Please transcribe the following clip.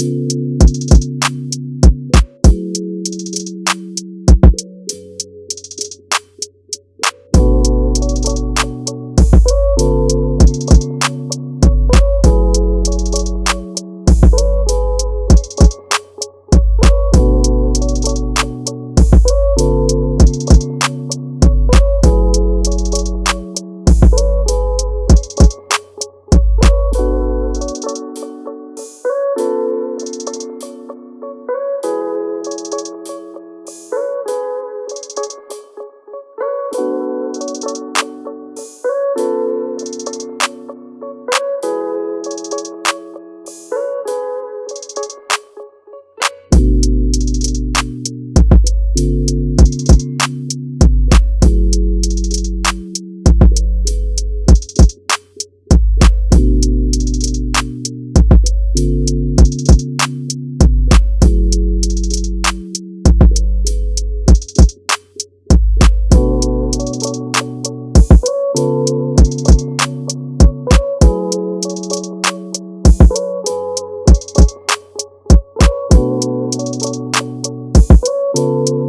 Música Música